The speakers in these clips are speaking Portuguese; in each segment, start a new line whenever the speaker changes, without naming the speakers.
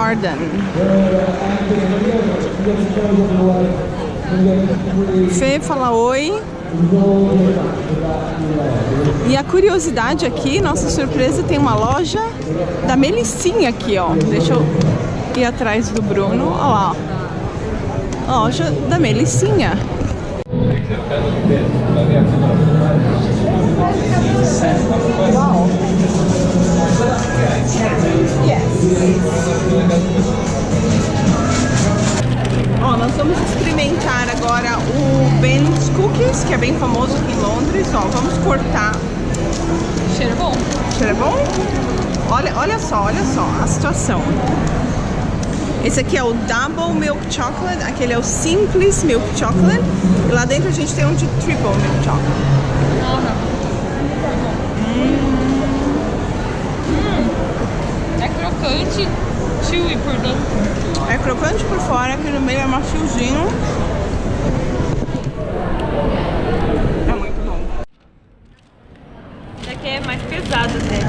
Garden. Fê, fala oi. E a curiosidade aqui, nossa surpresa, tem uma loja da Melicinha aqui, ó. Deixa eu ir atrás do Bruno. Olha lá, ó. Loja da Melicinha. Ó, nós vamos experimentar agora o Ben's Cookies, que é bem famoso aqui em Londres. Ó, vamos cortar.
Cheiro bom.
Cheiro bom? Olha, olha só, olha só a situação. Esse aqui é o Double Milk Chocolate, aquele é o Simples Milk Chocolate. E lá dentro a gente tem um de Triple Milk Chocolate.
É crocante, chewy por dentro.
É crocante por fora, aqui no meio é maciozinho. É muito bom.
Esse aqui é mais pesado, né?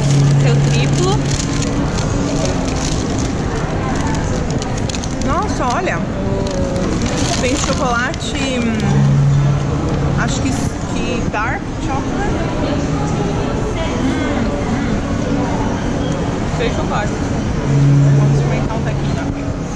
Seu triplo.
Nossa, olha. Tem chocolate. hum, Acho que, que dark chocolate.
Sem chocolate.
Vamos experimentar um tequinho aqui.
I'm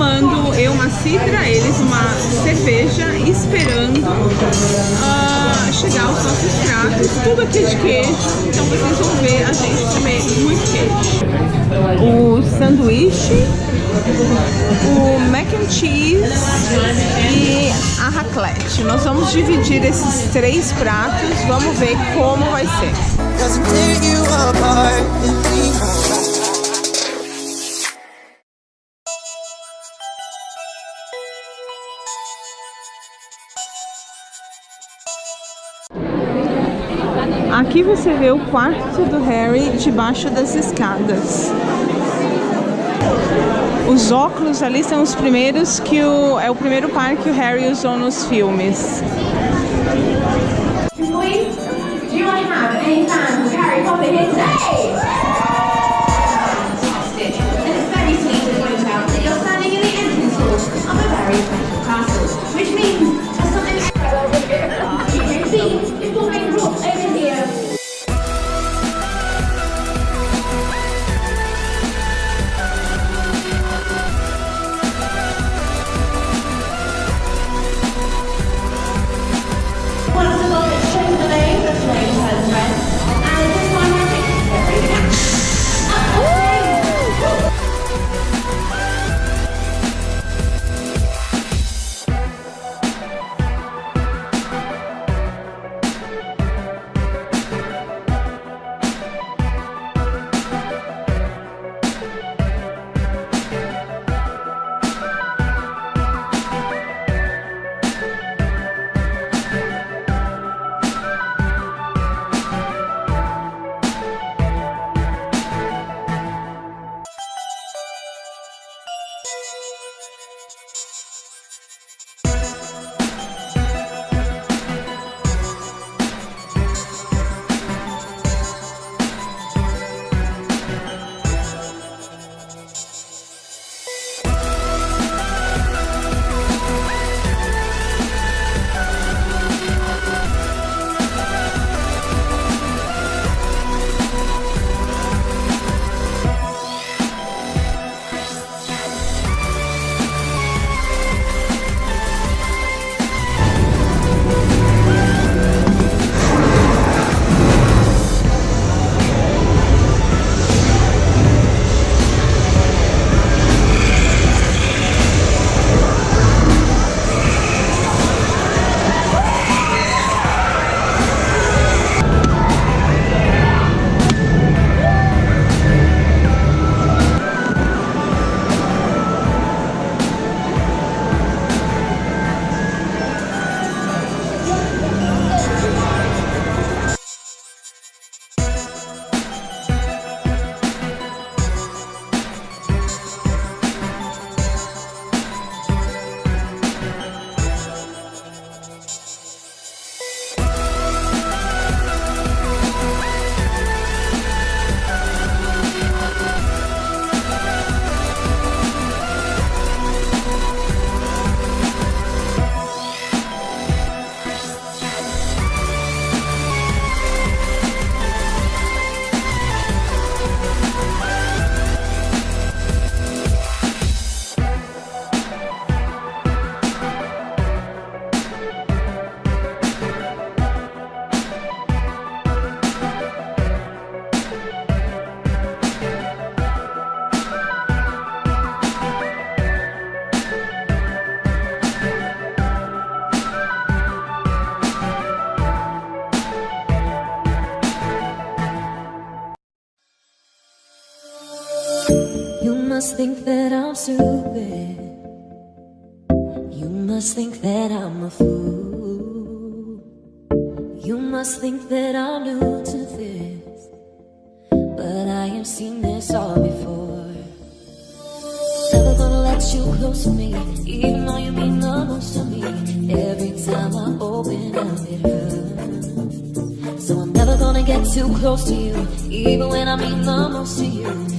tomando eu uma cidra, eles uma cerveja, esperando ah, chegar os nossos pratos, tudo aqui de queijo, então vocês vão ver a gente comer muito queijo. O sanduíche, o mac and cheese e a raclette. Nós vamos dividir esses três pratos, vamos ver como vai ser. Aqui você vê o quarto do Harry debaixo das escadas. Os óculos ali são os primeiros que o é o primeiro par que o Harry usou nos filmes.
Boys, do have any Harry Potter?
Must think that I'm stupid. You must think that I'm a fool. You must think that I'm new to this. But I have seen this all before. Never gonna let you close to me, even though you mean the most to me. Every time I open up, it hurts. So I'm never gonna get too close to you, even when I mean the most to you.